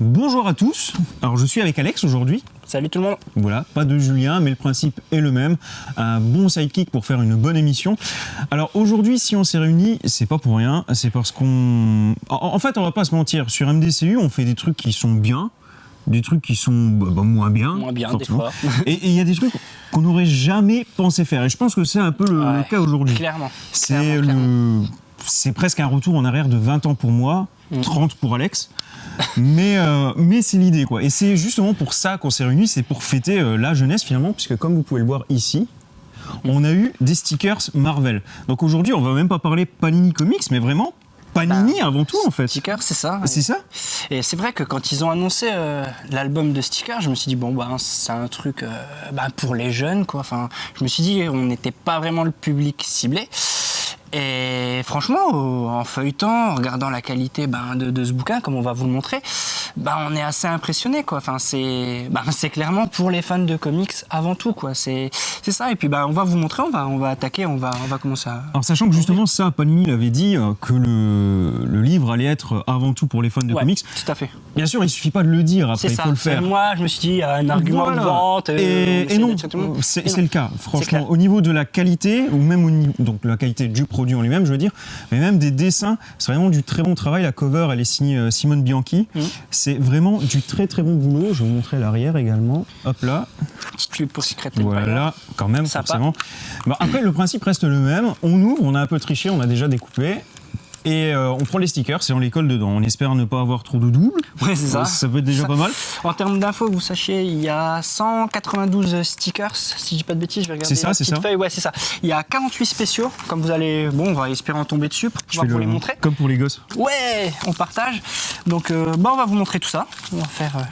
Bonjour à tous. Alors je suis avec Alex aujourd'hui. Salut tout le monde. Voilà, pas de Julien, mais le principe est le même. Un bon sidekick pour faire une bonne émission. Alors aujourd'hui, si on s'est réunis, c'est pas pour rien. C'est parce qu'on. En fait, on va pas se mentir. Sur MDCU, on fait des trucs qui sont bien, des trucs qui sont bah, bah, moins bien. Moins bien, forcément. des fois. Et il y a des trucs qu'on n'aurait jamais pensé faire. Et je pense que c'est un peu le, le cas aujourd'hui. Clairement. C'est le. C'est presque un retour en arrière de 20 ans pour moi. 30 pour Alex. mais euh, mais c'est l'idée, quoi. Et c'est justement pour ça qu'on s'est réunis, c'est pour fêter euh, la jeunesse finalement, puisque comme vous pouvez le voir ici, on a eu des stickers Marvel. Donc aujourd'hui, on va même pas parler Panini Comics, mais vraiment Panini avant tout, en fait. Sticker, c'est ça. C'est ça Et c'est vrai que quand ils ont annoncé euh, l'album de stickers, je me suis dit bon bah c'est un truc euh, bah, pour les jeunes quoi. Enfin, je me suis dit on n'était pas vraiment le public ciblé. Et franchement, au- en feuilletant, en regardant la qualité ben, de ce bouquin, comme on va vous le montrer, ben, on est assez impressionné. Quoi. Enfin, c'est c'est clairement pour les fans de comics avant tout. quoi. C'est ça. Et puis ben, on va vous montrer, on va, on va attaquer, on va, on va commencer à... Alors sachant que justement ça, Panini l'avait dit euh, que le, le livre allait être avant tout pour les fans de Ouais, comics. tout à fait. Bien sûr, il suffit pas de le dire, après il ça. faut le faire. Moi, je me suis dit, un argument Voilà. de vente. euh, Et, non, monde. c'est le cas. Franchement, au niveau de la qualité, ou même au niveau, donc la qualité du produit en lui-même, je veux dire, mais même des dessins, c'est vraiment du très bon travail. La cover, elle est signée euh, Simone Bianchi. Mhm. C'est vraiment du très très bon boulot. Je vais vous montrer l'arrière également. Hop là, Petite pub pour Secret voilà, quand même, Sympa. forcément. Bah, après, le principe reste le même. On ouvre, on a un peu triché, on a déjà découpé. Et euh, on prend les stickers et on les colle dedans. On espère ne pas avoir trop de doubles. Ouais, c'est ça. Ça peut être déjà Ça- pas mal. En termes d'infos, vous sachiez, il y a 192 stickers, si je dis pas de bêtises, je vais regarder C'est ça, c'est ça. feuille. Ouais, c'est ça. Il y a 48 spéciaux, comme vous allez, bon, on va espérer en tomber dessus pour Je pouvoir vous le- les montrer. Comme pour les gosses. Ouais, on partage. Donc, euh, bah, on va vous montrer tout ça. On va faire euh,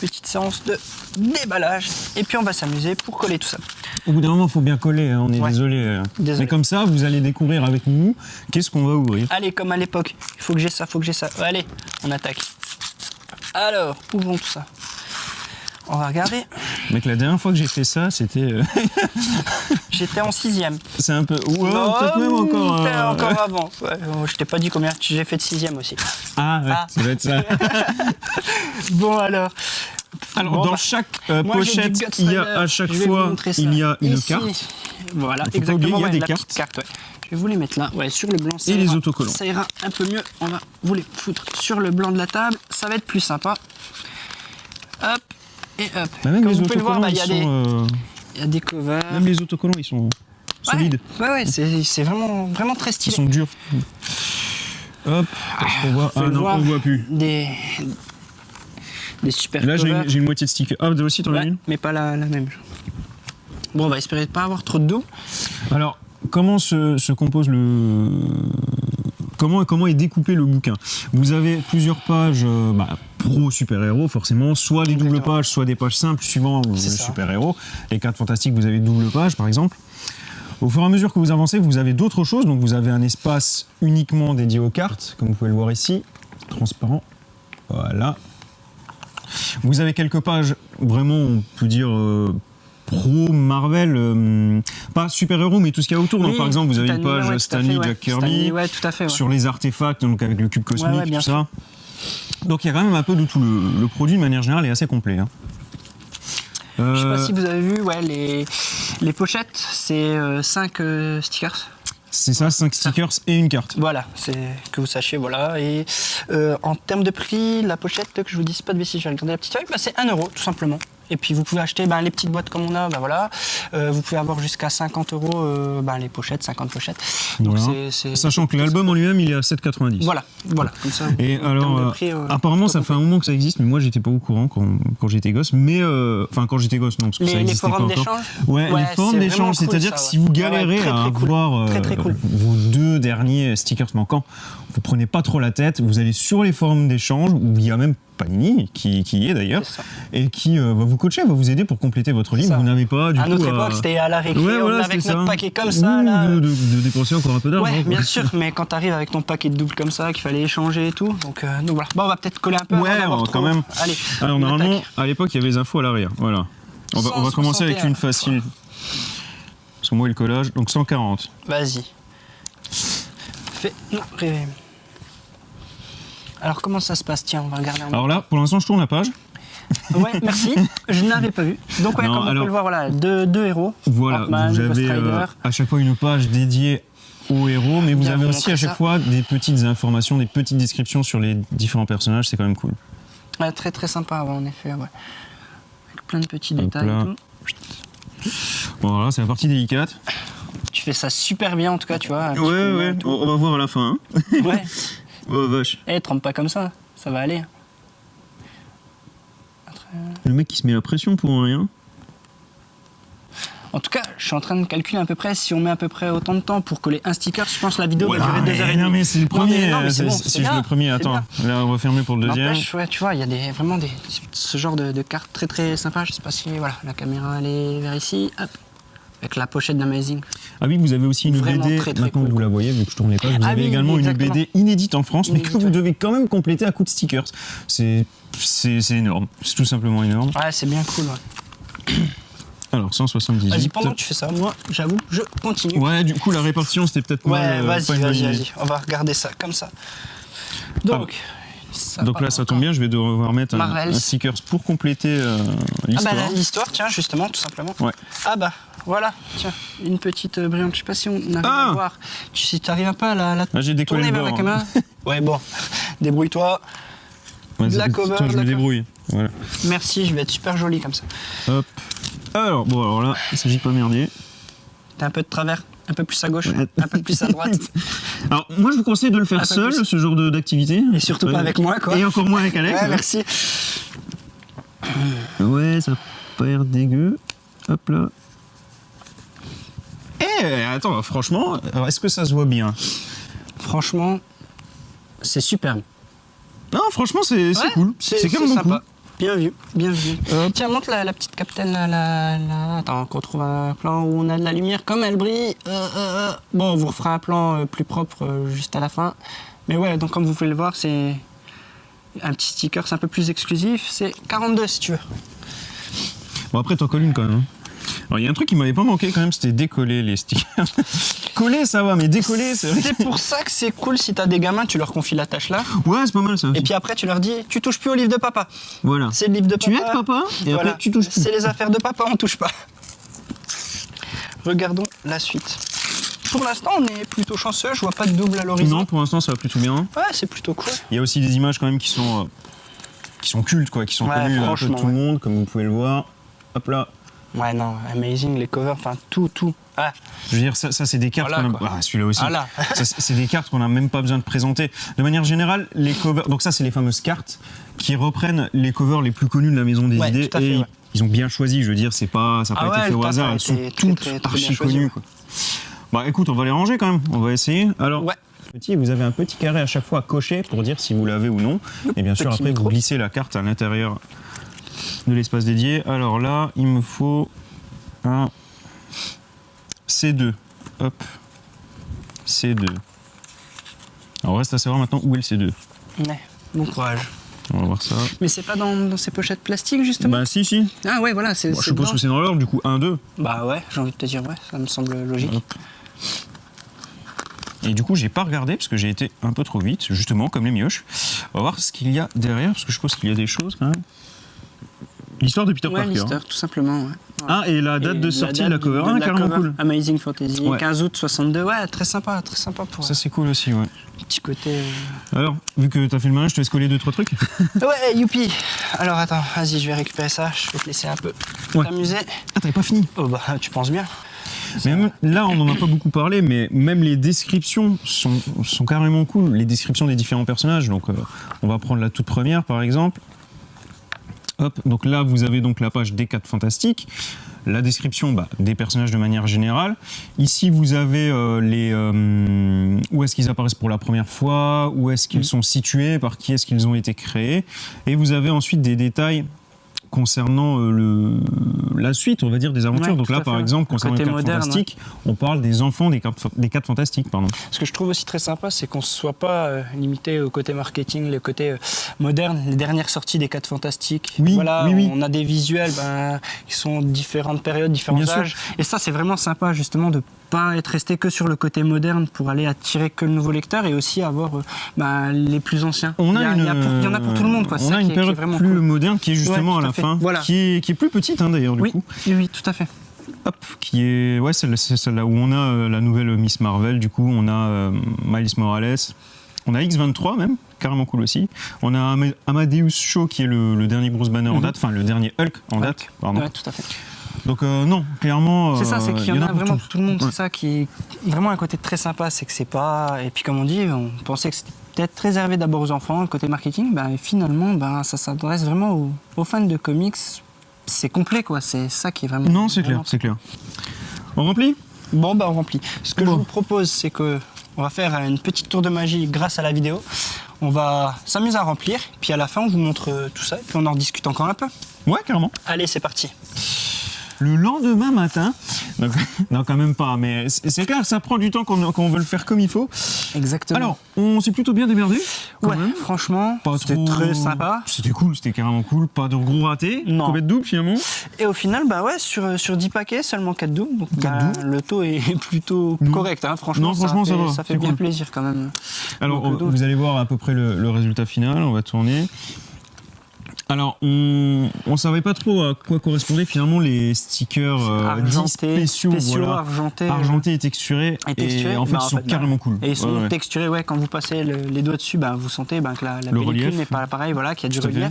petite séance de déballage et puis on va s'amuser pour coller tout ça. Au bout d'un moment, il faut bien coller, hein, on est Ouais. désolé. euh. Désolé. Mais comme ça, vous allez découvrir avec nous qu'est-ce qu'on va ouvrir. Allez, comme à l'époque, il faut que j'ai ça, faut que j'ai ça. Allez, on attaque. Alors, ouvrons tout ça. On va regarder. Mec, la dernière fois que j'ai fait ça, c'était. euh, J'étais en sixième. c'est un peu. Ouais, Oh, peut-être même encore. euh, encore avant. Ouais, je t'ai pas dit combien j'ai fait de sixième aussi. Ah, ouais, Ah. ça doit être ça. Bon alors. Alors, Bon, dans bah, chaque euh, pochette, il y a à chaque fois, il y a une Ici. carte. Voilà, exactement. oublier, il y a ouais, des cartes. carte, ouais. Je vais vous les mettre là, ouais, sur le blanc. ça Et les autocollants. Ça ira un peu mieux. On va vous les foutre sur le blanc de la table. Ça va être plus sympa. Hop et hop. Bah, même Comme les vous pouvez le voir, autocollants, bah, il ils y, euh, y a des covers. Même les autocollants, ils sont solides. Ouais, ouais, ouais, c'est vraiment, vraiment très Ils stylé. sont durs. Hop, est-ce qu'on voit Ah non, on voit plus. Des, des super Là, j'ai une, une moitié de sticker. Ah, toi aussi, t'en as Ouais, une mais pas la, la même. Bon, on va espérer pas avoir trop de dos. Alors, comment se, se compose le. Comment, comment est découpé le bouquin? Vous avez plusieurs pages euh, bah, pro super-héros, forcément, soit des doubles pages, soit des pages simples suivant le super-héros. Les cartes fantastiques, vous avez double page, par exemple. Au fur et à mesure que vous avancez, vous avez d'autres choses. Donc, vous avez un espace uniquement dédié aux cartes, comme vous pouvez le voir ici, transparent. Voilà. Vous avez quelques pages, vraiment, on peut dire. euh, pro Marvel, euh, pas super-héros, mais tout ce qu'il y a autour. Donc, par exemple, vous avez une page ouais, Stanley. Jack Kirby, Stanley, ouais, tout à fait. ouais. sur les artefacts, donc avec le cube cosmique, tout ça. Donc il y a quand même un peu de tout. Le, le produit, de manière générale, est assez complet. hein. Je sais Euh, pas si vous avez vu, ouais, les, les pochettes, c'est 5 stickers. C'est ça, 5 stickers et une carte. Voilà, c'est que vous sachiez, voilà. Et euh, en termes de prix, la pochette, que je vous dise pas de bêtises, je vais regarder la petite feuille, bah, c'est 1 euro, tout simplement. Et puis vous pouvez acheter ben, les petites boîtes comme on a, ben, voilà. Euh, vous pouvez avoir jusqu'à 50 euros euh, ben, les pochettes, 50 pochettes. Donc Voilà. Sachant que l'album en lui-même, il est à 7,90. Voilà, voilà, comme ça. Et alors, euh, prix, euh, apparemment, ça fait un moment que ça existe, mais moi, j'étais pas au courant quand, quand j'étais gosse. Mais, enfin, quand j'étais gosse, non, parce que ça Les, les existait forums pas encore. d'échange Ouais, Ouais, les forums d'échange, cool, c'est-à-dire ça, que ouais. si vous galérez très, à cool. avoir Très, très cool. vos deux derniers stickers manquants, vous prenez pas trop la tête, vous allez sur les forums d'échange, où il y a même Panini, qui, qui y est d'ailleurs, et qui euh, va vous coacher, va vous aider pour compléter votre livre. ça. Vous n'avez pas du à tout notre à- époque, c'était à la récré, Ouais, on voilà, c'était notre ça. paquet comme ça. Ou là. de, de- de dépenser encore un peu d'argent. Ouais, bien sûr, mais quand t'arrives avec ton paquet de doubles comme ça, qu'il fallait échanger et tout, donc, euh, donc voilà. Bon, on va peut-être coller un peu. Ouais, avant quand même. Allez. Alors normalement, attaque. à l'époque, il y avait les infos à l'arrière. Voilà. On va, on va commencer avec 161. une facile. Parce que moi, le collage, donc 140. Vas-y. Fais-nous rêver. Alors comment ça se passe? Tiens, on va regarder. En... Alors là, pour l'instant, je tourne la page. Ouais, merci. Je n'avais pas vu. Donc ouais, Non, comme on peut le voir, voilà, deux, deux héros. Voilà, vous avez euh, à chaque fois une page dédiée aux héros, mais vous Bien avez aussi à chaque ça. fois des petites informations, des petites descriptions sur les différents personnages, c'est quand même cool. Ouais, très très sympa, ouais, en effet. Ouais. Avec plein de petits Hop détails. et tout. Bon, voilà, c'est la partie délicate. Tu fais ça super bien en tout cas, tu vois. un Ouais, ouais, on va voir à la fin. hein. Ouais. Oh vache. Eh, trempe pas comme ça, ça va aller. Le mec qui se met la pression pour rien. En tout cas, je suis en train de calculer à peu près si on met à peu près autant de temps pour coller un sticker. Je pense que la vidéo Voilà, va durer deux heures et non, mais c'est le premier. euh, c'est bon, le premier. Attends, là, on va fermer pour le deuxième. Ouais, tu vois, il y a des, vraiment des, ce genre de, de cartes très très sympas. Je sais pas si voilà, la caméra elle est vers ici, hop, avec la pochette d'Amazing. Ah oui, vous avez aussi une Vraiment BD, très, très maintenant cool, que vous la voyez, vu que je tourne les pages, vous Ah avez oui, également une. BD inédite en France, mais que vous ouais. devez quand même compléter à coup de stickers. C'est énorme, c'est tout simplement énorme. Ouais, c'est bien cool. Ouais. Alors, 178. Vas-y, pendant que tu fais ça, moi, j'avoue, je continue. Ouais, du coup, la répartition, c'était peut-être Ouais, mal, euh, vas-y, vas-y, vas-y. On va regarder ça comme ça. Donc, ça Donc là, ça tombe bien, je vais devoir mettre un, stickers pour compléter euh, Ah l'histoire. bah là, l'histoire, tiens, justement, tout simplement. Ouais. Ah bah, voilà, tiens, une petite euh, brillante. Je sais pas si on arrive Ah à voir. Tu, si t'arrives pas à la, la Ah, j'ai décollé tourner le vers la caméra Ouais, bon, débrouille-toi. Ouais, de la cover, toi, je me débrouille. Voilà. Merci, je vais être super joli comme ça. Hop. Alors, bon, alors là, il s'agit de pas merder. T'es un peu de travers, un peu plus à gauche, Ouais. un peu plus à droite. Alors, moi, je vous conseille de le faire Un peu seul, plus. ce genre de- d'activité. Et surtout pas avec moi, quoi. Et encore moins avec Alex. Ouais, ouais. merci. Ouais, ça a pas l'air dégueu. Hop là. Attends, franchement, est-ce que ça se voit bien Franchement, c'est superbe. Non, franchement, c'est Ouais, cool. C'est quand même sympa. Bien vu, bien vu. Hop. Tiens, montre la, la petite capitaine là, là, là. Attends, qu'on trouve un plan où on a de la lumière, comme elle brille. Euh, euh, euh. Bon, on vous refera un plan plus propre juste à la fin. Mais ouais, donc comme vous pouvez le voir, c'est un petit sticker, c'est un peu plus exclusif. C'est 42 si tu veux. Bon, après, t'en colles une quand même. hein. Alors, il y a un truc qui m'avait pas manqué quand même, c'était décoller les stickers. Coller, ça va, mais décoller, c'est vrai. C'est pour ça que c'est cool si t'as des gamins, tu leur confies la tâche là. Ouais, c'est pas mal ça. Et puis après, tu leur dis, tu touches plus au livre de papa. Voilà. C'est le livre de Tu papa. aides papa, et Voilà. après, tu touches plus. C'est les affaires de papa, on touche pas. Regardons la suite. Pour l'instant, on est plutôt chanceux, je vois pas de double à l'horizon. Non, pour l'instant, ça va plutôt bien. Ouais, c'est plutôt cool. Il y a aussi des images quand même qui sont, euh, qui sont cultes, quoi, qui sont Ouais, connues un peu de tout le monde, comme vous pouvez le voir. Hop là. Ouais, non, amazing, les covers, enfin tout, tout. Ah, Je veux dire, ça, ça, c'est des cartes Voilà, qu'on a... Ah, celui-là aussi. Ah c'est des cartes qu'on n'a même pas besoin de présenter. De manière générale, les covers... Donc ça, c'est les fameuses cartes qui reprennent les covers les plus connus de la Maison des Ouais, Idées. tout à fait, et ouais. ils ont bien choisi, je veux dire, c'est pas, ça n'a Ah pas ouais, été fait au hasard. Elles sont été très, toutes très, très archi choisi, connues. quoi. Bah écoute, on va les ranger quand même. On va essayer. Alors, Ouais. petit, vous avez un petit carré à chaque fois à cocher pour dire si vous l'avez ou non. Et bien sûr, après, micro. vous glissez la carte à l'intérieur de l'espace dédié. Alors là, il me faut un C2. Hop. C2. Alors, reste à savoir maintenant où est le C2. ouais, bon courage. On va voir ça. Mais c'est pas dans, dans ces pochettes plastiques, justement? Bah, si, si. Ah ouais, voilà, c'est Bon, je suppose dedans. que c'est dans l'ordre, du coup, 1, 2. Bah ouais, j'ai envie de te dire, ouais, ça me semble logique. Hop. Et du coup, j'ai pas regardé parce que j'ai été un peu trop vite, justement, comme les mioches. On va voir ce qu'il y a derrière, parce que je suppose qu'il y a des choses quand même. L'histoire de Peter Ouais, Parker. l'histoire, tout simplement, ouais. Ah, et la date Et de sortie de la cover. de Ah, la carrément cover, cool. Amazing Fantasy, Ouais. 15 août 62, ouais, très sympa, très sympa pour Ça, c'est cool aussi, ouais. petit côté... euh, Alors, vu que t'as fait le malin, je te laisse coller deux, trois trucs. Ouais, youpi Alors attends, vas-y, je vais récupérer ça, je vais te laisser un peu Ouais. t'amuser. Ah, t'avais pas fini. Oh bah, tu penses bien Mais même- là, on n'en a pas beaucoup parlé, mais même les descriptions sont, sont carrément cool. Les descriptions des différents personnages. Donc, euh, on va prendre la toute première, par exemple. Hop, donc là, vous avez donc la page des 4 fantastiques. La description bah, des personnages de manière générale. Ici, vous avez euh, les euh, où est-ce qu'ils apparaissent pour la première fois, où est-ce qu'ils sont situés, par qui est-ce qu'ils ont été créés, et vous avez ensuite des détails concernant euh, le, la suite, on va dire, des aventures. Ouais, donc là, par fait. exemple, Le concernant les côté 4 moderne, fantastiques, on parle des enfants des 4 des quatre fantastiques. Pardon. Ce que je trouve aussi très sympa, c'est qu'on ne soit pas euh, limité au côté marketing, le côté euh, moderne, les dernières sorties des 4 fantastiques. Oui, voilà, oui, oui. on a des visuels ben, qui sont de différentes périodes, différents Bien sûr. âges. Et ça, c'est vraiment sympa justement de pas être resté que sur le côté moderne pour aller attirer que le nouveau lecteur et aussi avoir euh, bah, les plus anciens. On a il, y a, une, il y a pour- il y en a pour tout le monde. Quoi. On a qui une est- qui est période vraiment plus cool. moderne qui est justement Ouais, à la fait. fin, Voilà. qui, est, qui est plus petite hein, d'ailleurs du Oui, coup. oui, oui, tout à fait. Hop, qui est ouais celle- c'est celle-là où on a euh, la nouvelle Miss Marvel. Du coup, on a euh, Miles Morales, on a X23 même, carrément cool aussi. On a Ama- Amadeus Cho qui est le, le dernier Bruce Banner en Mhm. date, enfin le dernier Hulk en Hulk. date. Pardon. Ouais, tout à fait. Donc euh, non, clairement. C'est ça, euh, c'est qu'il y en a vraiment pour tout le monde. Ouais. C'est ça qui est vraiment un côté très sympa, c'est que c'est pas. Et puis comme on dit, on pensait que c'était peut-être réservé d'abord aux enfants, le côté marketing. Ben, et finalement, ben, ça s'adresse vraiment aux, aux fans de comics. C'est complet, quoi. C'est ça qui est vraiment. Non, c'est clair, c'est clair. On remplit? Bon, bah on remplit. Ce que Bon. je vous propose, c'est que on va faire une petite tour de magie grâce à la vidéo. On va s'amuser à remplir, puis à la fin, on vous montre euh, tout ça, et puis on en discute encore un peu. Ouais, carrément. Allez, c'est parti. Le lendemain matin, donc, non quand même pas, mais c'est clair, ça prend du temps quand on, quand on veut le faire comme il faut. Exactement. Alors, on s'est plutôt bien démerdé. ouais, même. franchement, c'était trop- très sympa. C'était cool, c'était carrément cool. Pas de gros ratés. Non. Combien de doubles finalement Et au final, bah ouais, sur, sur 10 paquets, seulement 4 doubles. Donc Quatre bah, doubles. le taux est plutôt correct. hein. Franchement, Non, franchement, ça, ça fait, va, ça fait bien cool. plaisir quand même. Alors, donc- vous allez voir à peu près le, le résultat final. On va tourner. Alors, on ne savait pas trop à quoi correspondaient finalement les stickers euh, argentés, spéciaux, voilà. argentés. argentés et texturés. Et texturés, en fait, bah, ils en sont bah, carrément cool. Et ils sont Ouais, ouais. texturés, ouais, quand vous passez le- les doigts dessus, bah, vous sentez bah, que la, la Le pellicule n'est pas pareil, voilà, qu'il y a du relief.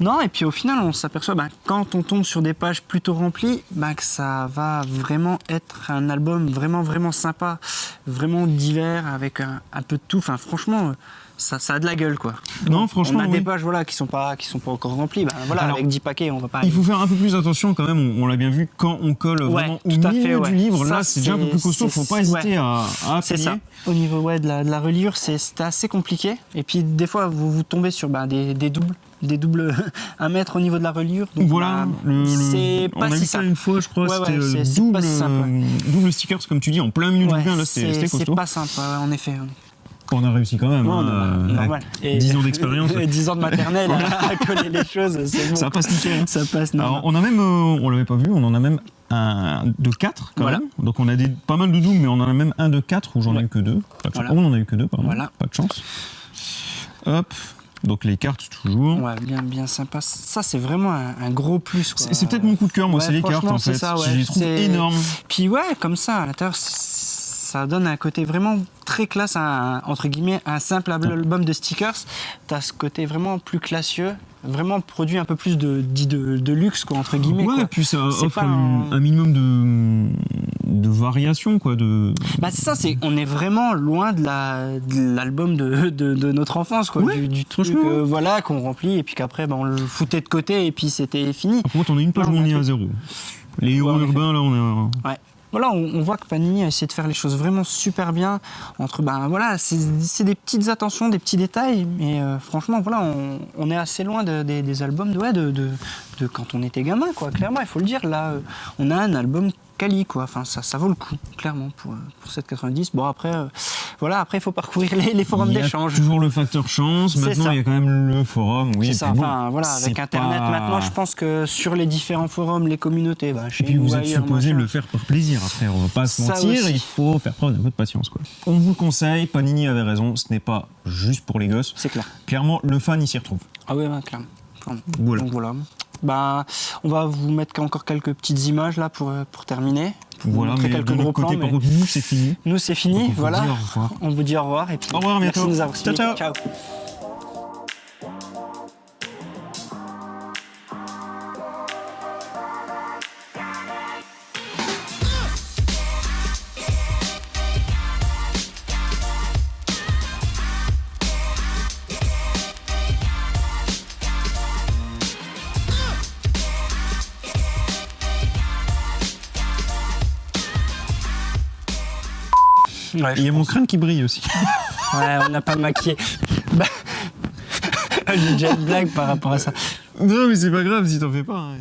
Non, et puis au final, on s'aperçoit, bah, quand on tombe sur des pages plutôt remplies, bah, que ça va vraiment être un album vraiment, vraiment sympa, vraiment divers, avec un, un peu de tout. Enfin, franchement, ça, ça a de la gueule, quoi. Non, franchement, on a oui. des pages voilà, qui sont pas qui sont pas encore remplies. Ben, voilà, Alors, avec 10 paquets, on va pas. Il faut faire un peu plus attention quand même, on, on l'a bien vu, quand on colle Ouais, vraiment au tout à milieu fait, ouais. du livre, Ça, là c'est déjà un peu plus costaud, faut c'est- pas hésiter ouais. à, à C'est ça. Au niveau ouais, de, la, de la reliure, c'est assez compliqué. Et puis des fois, vous, vous tombez sur ben, des, des doubles, des doubles à mettre au niveau de la reliure. Donc, Voilà, le- c'est on pas a si vu ça une fois, je crois, Ouais, ouais, c'était euh, c'est- c'est double, si simple, euh, double stickers, comme tu dis, en plein milieu du Ouais, bouquin, là c'était c'est c'était c'est costaud. pas simple, ouais, en effet. On a réussi quand même. Ouais, hein, normal, normal. Et- 10 ans d'expérience. 10 ans de maternelle à, coller les choses, bon. Ça passe nickel. hein. Ça passe, Alors, normal. on a même, euh, on l'avait pas vu, on en a même un de 4 quand Voilà. même. Donc on a des, pas mal de doubles, mais on en a même un de 4 où j'en ai Ouais. eu que deux. Pas de chance. Voilà. Oh, on en a eu que deux, pardon. Voilà. Pas de chance. Hop. Donc les cartes toujours. Ouais, bien, bien sympa. Ça, c'est vraiment un, un gros plus. C'est peut-être mon coup de cœur, moi, Ouais, c'est les cartes en c'est fait. ça, Je ouais. les trouve énormes. Puis ouais, comme ça, à l'intérieur, ça donne un côté vraiment très classe, à un- entre guillemets, un simple album de stickers. T'as ce côté vraiment plus classieux, vraiment produit un peu plus de, de, de luxe, quoi, entre guillemets. Ouais, quoi. et puis ça offre un- un minimum de, de variation, quoi. De... Bah c'est ça, c'est on est vraiment loin de la de l'album de, de, notre enfance quoi, Ouais, du, du truc euh, voilà qu'on remplit et puis qu'après bah, on le foutait de côté et puis c'était fini. Par contre, on a une page où on est à zéro. Les héros Ouais, urbains, là, on est. Ouais. Voilà, on, voit que Panini a essayé de faire les choses vraiment super bien. Entre, ben voilà, c'est des petites attentions, des petits détails, mais euh, franchement, voilà, on, est assez loin de- des- albums de, de quand on était gamin, quoi. Clairement, il faut le dire. Là, euh, on a un album quali, quoi. Enfin, ça, ça vaut le coup, clairement, pour, euh, pour 7,90. Bon, après, euh, voilà, après, il faut parcourir les, les forums d'échange. toujours le facteur chance. Maintenant, ça. il y a quand même le forum. Oui, C'est ça, bon, enfin voilà, avec Internet pas- maintenant, je pense que sur les différents forums, les communautés, bah, chez Et puis vous êtes ailleurs, supposé machin. le faire par plaisir après, on va pas se mentir, il faut faire preuve d'un peu de patience. Quoi. On vous le conseille, Panini avait raison, ce n'est pas juste pour les gosses. C'est clair. Clairement, le fan il s'y retrouve. Ah ouais, clairement. clairement. Voilà. Donc voilà. Ben, on va vous mettre encore quelques petites images là pour, euh, pour terminer. Pour vous Voilà, montrer mais quelques de gros côté, plans, mais nous c'est fini. Nous c'est fini, Donc, on vous voilà. dit au revoir. On vous dit au revoir et puis Au revoir, merci bientôt. de nous avoir Ciao, suivis. ciao. Ouais, Il y a mon crâne qui brille aussi. ouais, on n'a pas maquillé. Bah, J'ai déjà une blague par rapport à ça. non, mais c'est pas grave si t'en fais pas. hein.